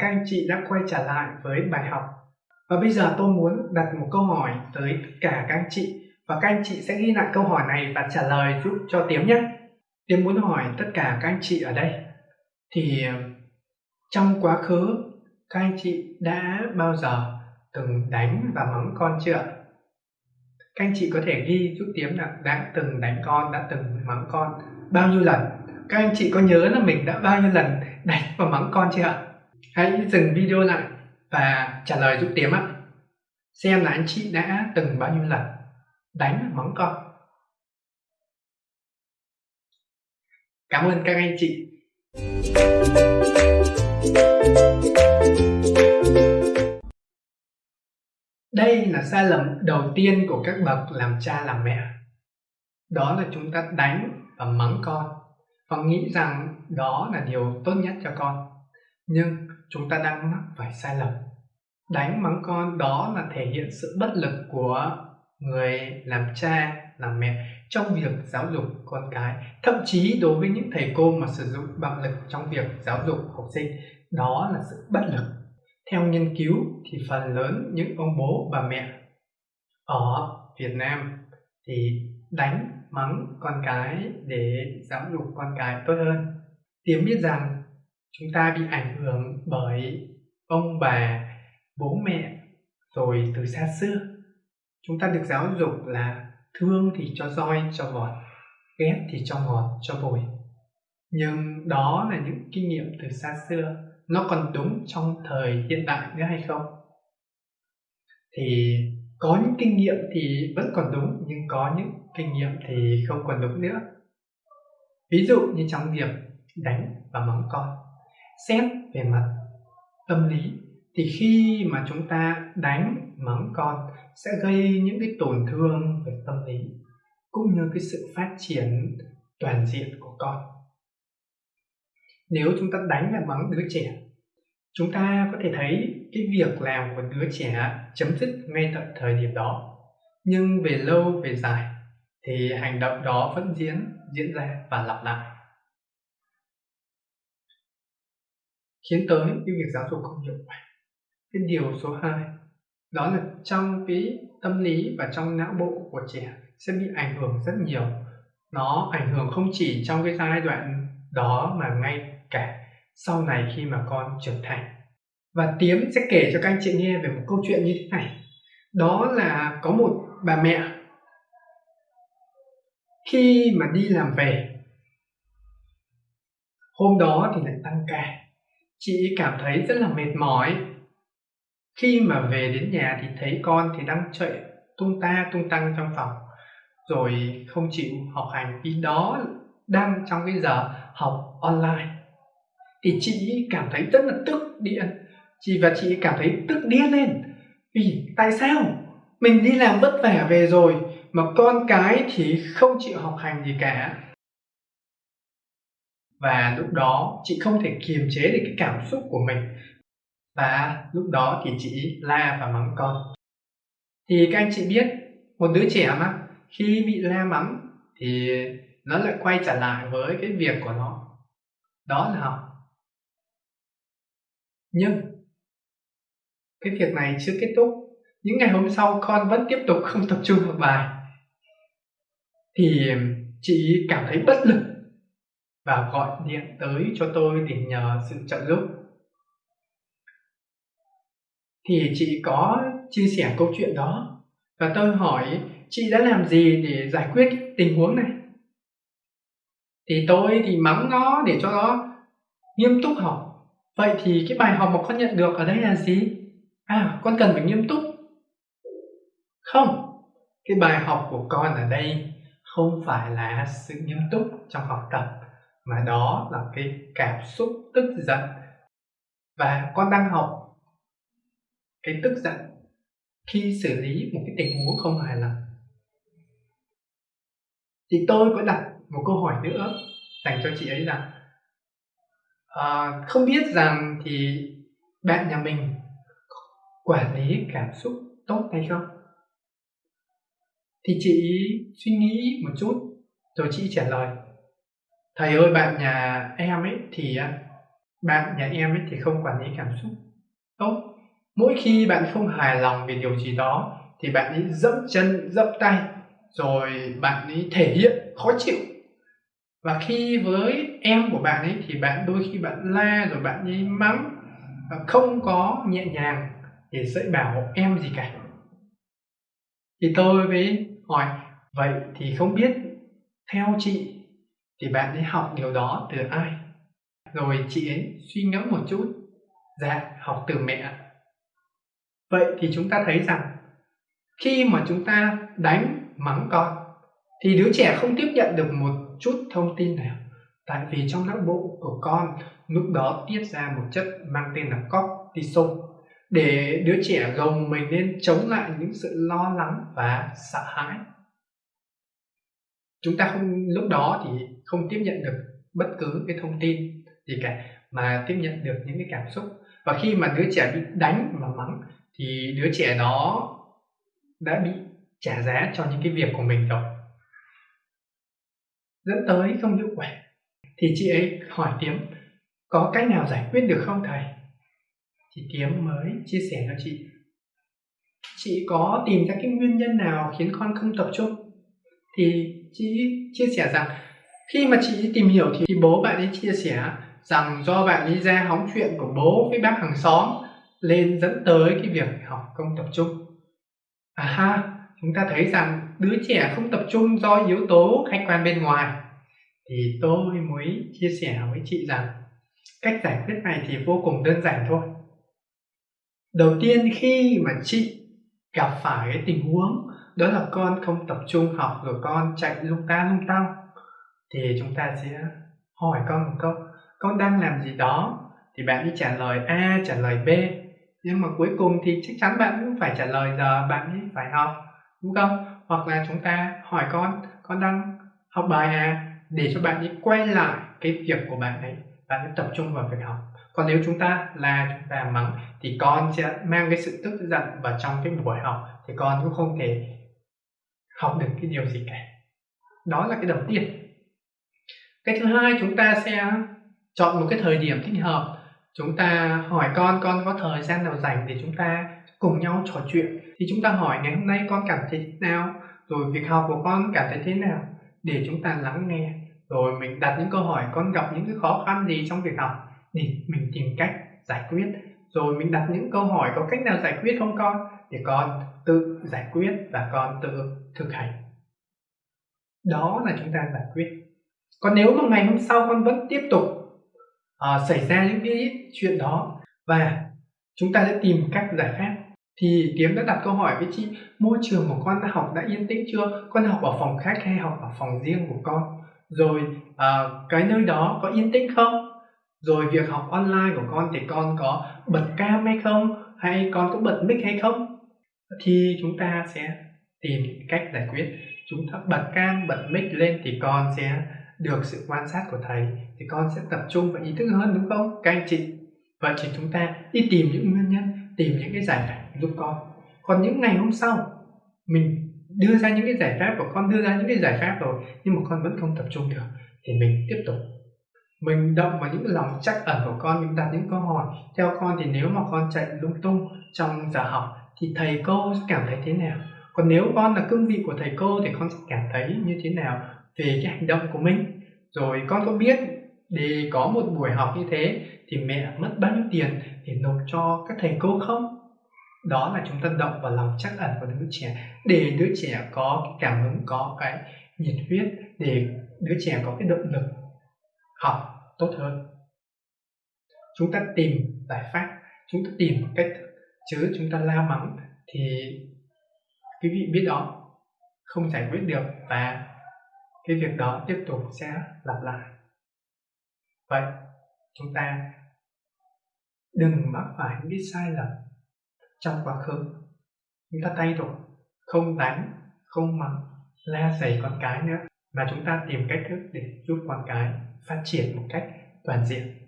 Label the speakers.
Speaker 1: các anh chị đã quay trở lại với bài học. Và bây giờ tôi muốn đặt một câu hỏi tới tất cả các anh chị và các anh chị sẽ ghi lại câu hỏi này và trả lời giúp cho Tiếm nhé. Tiếm muốn hỏi tất cả các anh chị ở đây thì ờ, trong quá khứ các anh chị đã bao giờ từng đánh và mắng con chưa? Các anh chị có thể ghi giúp Tiếm là đã từng đánh con, đã từng mắng con bao nhiêu lần? Các anh chị có nhớ là mình đã bao nhiêu lần đánh và mắng con chưa ạ? Hãy dừng video lại và trả lời giúp Tiếm ạ. Xem là anh chị đã từng bao nhiêu lần đánh và mắng con. Cảm ơn các anh chị. Đây là sai lầm đầu tiên của các bậc làm cha làm mẹ. Đó là chúng ta đánh và mắng con và nghĩ rằng đó là điều tốt nhất cho con. Nhưng chúng ta đang mắc phải sai lầm. Đánh mắng con đó là thể hiện sự bất lực của người làm cha, làm mẹ trong việc giáo dục con cái. Thậm chí đối với những thầy cô mà sử dụng bạo lực trong việc giáo dục học sinh, đó là sự bất lực theo nghiên cứu thì phần lớn những ông bố bà mẹ ở Việt Nam thì đánh mắng con cái để giáo dục con cái tốt hơn. Tiếng biết rằng chúng ta bị ảnh hưởng bởi ông bà, bố mẹ rồi từ xa xưa. Chúng ta được giáo dục là thương thì cho roi cho vọt, ghét thì cho ngọt cho bồi. Nhưng đó là những kinh nghiệm từ xa xưa nó còn đúng trong thời hiện đại nữa hay không thì có những kinh nghiệm thì vẫn còn đúng nhưng có những kinh nghiệm thì không còn đúng nữa ví dụ như trong việc đánh và mắng con xét về mặt tâm lý, thì khi mà chúng ta đánh mắng con, sẽ gây những cái tổn thương về tâm lý, cũng như cái sự phát triển toàn diện của con. Nếu chúng ta đánh và mắng đứa trẻ, chúng ta có thể thấy cái việc làm của đứa trẻ chấm dứt ngay tại thời điểm đó. Nhưng về lâu về dài, thì hành động đó vẫn diễn diễn ra và lặp lại. Khiến tới cái việc giáo dục không hiệu quả. Cái điều số 2 đó là trong cái tâm lý và trong não bộ của trẻ sẽ bị ảnh hưởng rất nhiều. Nó ảnh hưởng không chỉ trong cái giai đoạn đó mà ngay cả sau này khi mà con trưởng thành. Và Tiếm sẽ kể cho các anh chị nghe về một câu chuyện như thế này. Đó là có một bà mẹ, khi mà đi làm về, hôm đó thì lại tăng ca chị cảm thấy rất là mệt mỏi. Khi mà về đến nhà thì thấy con thì đang chạy tung ta tung tăng trong phòng, rồi không chịu học hành vì đó đang trong cái giờ học online. Thì chị cảm thấy rất là tức điện chị và chị cảm thấy tức điên lên. Vì tại sao? Mình đi làm vất vả về rồi mà con cái thì không chịu học hành gì cả và lúc đó chị không thể kiềm chế được cái cảm xúc của mình. Và lúc đó thì chị la và mắng con. Thì các anh chị biết, một đứa trẻ mà, khi bị la mắng thì nó lại quay trở lại với cái việc của nó. Đó là học. Nhưng, cái việc này chưa kết thúc. Những ngày hôm sau con vẫn tiếp tục không tập trung học bài. Thì chị cảm thấy bất lực và gọi điện tới cho tôi để nhờ sự trợ giúp. Thì chị có chia sẻ câu chuyện đó và tôi hỏi, chị đã làm gì để giải quyết tình huống này? Thì tôi thì mắng nó để cho nó nghiêm túc học. Vậy thì cái bài học mà con nhận được ở đây là gì? À con cần phải nghiêm túc. Không, cái bài học của con ở đây không phải là sự nghiêm túc trong học tập mà đó là cái cảm xúc tức giận. Và con đang học cái tức giận khi xử lý một cái tình huống không hài lòng. Thì tôi có đặt một câu hỏi nữa dành cho chị ấy là à, không biết rằng thì bạn nhà mình quản lý cảm xúc tốt hay không? Thì chị suy nghĩ một chút rồi chị trả lời thầy ơi, bạn nhà em ấy thì à, bạn nhà em ấy thì không quản lý cảm xúc tốt. Mỗi khi bạn không hài lòng về điều gì đó thì bạn ấy dẫm chân, dẫm tay, rồi bạn ấy thể hiện khó chịu. Và khi với em của bạn ấy thì bạn, đôi khi bạn la rồi bạn ấy mắng và không có nhẹ nhàng để dạy bảo em gì cả. Thì tôi mới hỏi, vậy thì không biết theo chị thì bạn ấy học điều đó từ ai? Rồi chị ấy suy ngẫm một chút dạ học từ mẹ vậy thì chúng ta thấy rằng, khi mà chúng ta đánh, mắng con, thì đứa trẻ không tiếp nhận được một chút thông tin nào. Tại vì trong não bộ của con, lúc đó tiết ra một chất mang tên là cortisol để đứa trẻ gồng mình lên chống lại những sự lo lắng và sợ hãi chúng ta không, lúc đó thì không tiếp nhận được bất cứ cái thông tin gì cả, mà tiếp nhận được những cái cảm xúc. Và khi mà đứa trẻ bị đánh và mắng, thì đứa trẻ đó đã bị trả giá cho những cái việc của mình rồi. Dẫn tới không hiệu quả. Thì chị ấy hỏi tiếm, có cách nào giải quyết được không thầy? Thì tiếm mới chia sẻ cho chị chị có tìm ra cái nguyên nhân nào khiến con không tập trung? Thì chị chia sẻ rằng, khi mà chị tìm hiểu thì bố bạn ấy chia sẻ rằng do bạn ấy ra hóng chuyện của bố với bác hàng xóm lên dẫn tới cái việc học không tập trung. À ha, chúng ta thấy rằng đứa trẻ không tập trung do yếu tố khách quan bên ngoài. Thì tôi mới chia sẻ với chị rằng cách giải quyết này thì vô cùng đơn giản thôi. Đầu tiên, khi mà chị gặp phải cái tình huống đó là con không tập trung học, rồi con chạy lung ta lung tăng. Thì chúng ta sẽ hỏi con một câu, con đang làm gì đó? Thì bạn đi trả lời a, trả lời b. Nhưng mà cuối cùng thì chắc chắn bạn cũng phải trả lời giờ, bạn ấy phải học, đúng không? Hoặc là chúng ta hỏi con con đang học bài à? Để cho bạn ấy quay lại cái việc của bạn ấy bạn ấy tập trung vào việc học. Còn nếu chúng ta là chúng ta mắng, thì con sẽ mang cái sự tức giận vào trong cái buổi học, thì con cũng không thể học được cái điều gì cả. Đó là cái đầu tiên. Cái thứ hai, chúng ta sẽ chọn một cái thời điểm thích hợp. Chúng ta hỏi con con có thời gian nào rảnh để chúng ta cùng nhau trò chuyện? Thì chúng ta hỏi, ngày hôm nay con cảm thấy thế nào? Rồi việc học của con cảm thấy thế nào? Để chúng ta lắng nghe. Rồi mình đặt những câu hỏi, con gặp những cái khó khăn gì trong việc học? Thì mình tìm cách giải quyết. Rồi mình đặt những câu hỏi, có cách nào giải quyết không con? Để con tự giải quyết và con tự thực hành. Đó là chúng ta giải quyết. Còn nếu mà ngày hôm sau con vẫn tiếp tục uh, xảy ra những cái chuyện đó và chúng ta sẽ tìm cách giải pháp thì Kiếm đã đặt câu hỏi với chị môi trường của con đã học đã yên tĩnh chưa? Con học ở phòng khách hay học ở phòng riêng của con? Rồi uh, cái nơi đó có yên tĩnh không? Rồi việc học online của con thì con có bật cam hay không? Hay con có bật mic hay không? Thì chúng ta sẽ tìm cách giải quyết, chúng ta bật cam, bật mic lên thì con sẽ được sự quan sát của thầy, thì con sẽ tập trung và ý thức hơn, đúng không? Các anh chị. Vậy thì chúng ta đi tìm những nguyên nhân, tìm những cái giải pháp giúp con. Còn những ngày hôm sau, mình đưa ra những cái giải pháp và con đưa ra những cái giải pháp rồi, nhưng mà con vẫn không tập trung được, thì mình tiếp tục. Mình động vào những lòng chắc ẩn của con mình đặt những câu hỏi. Theo con thì nếu mà con chạy lung tung trong giờ học thì thầy cô sẽ cảm thấy thế nào? Còn nếu con là cương vị của thầy cô thì con sẽ cảm thấy như thế nào về cái hành động của mình? Rồi con có biết để có một buổi học như thế thì mẹ mất bao nhiêu tiền để nộp cho các thầy cô không? Đó là chúng ta động vào lòng chắc ẩn của đứa trẻ. Để đứa trẻ có cái cảm hứng, có cái nhiệt huyết, để đứa trẻ có cái động lực học tốt hơn. Chúng ta tìm giải pháp, chúng ta tìm cách chứ chúng ta la mắng thì quý vị biết đó, không giải quyết được và cái việc đó tiếp tục sẽ lặp lại. Vậy, chúng ta đừng mắc phải những sai lầm trong quá khứ. Chúng ta thay đổi, không đánh, không mắng, la giày con cái nữa, mà chúng ta tìm cách thức để giúp con cái phát triển một cách toàn diện.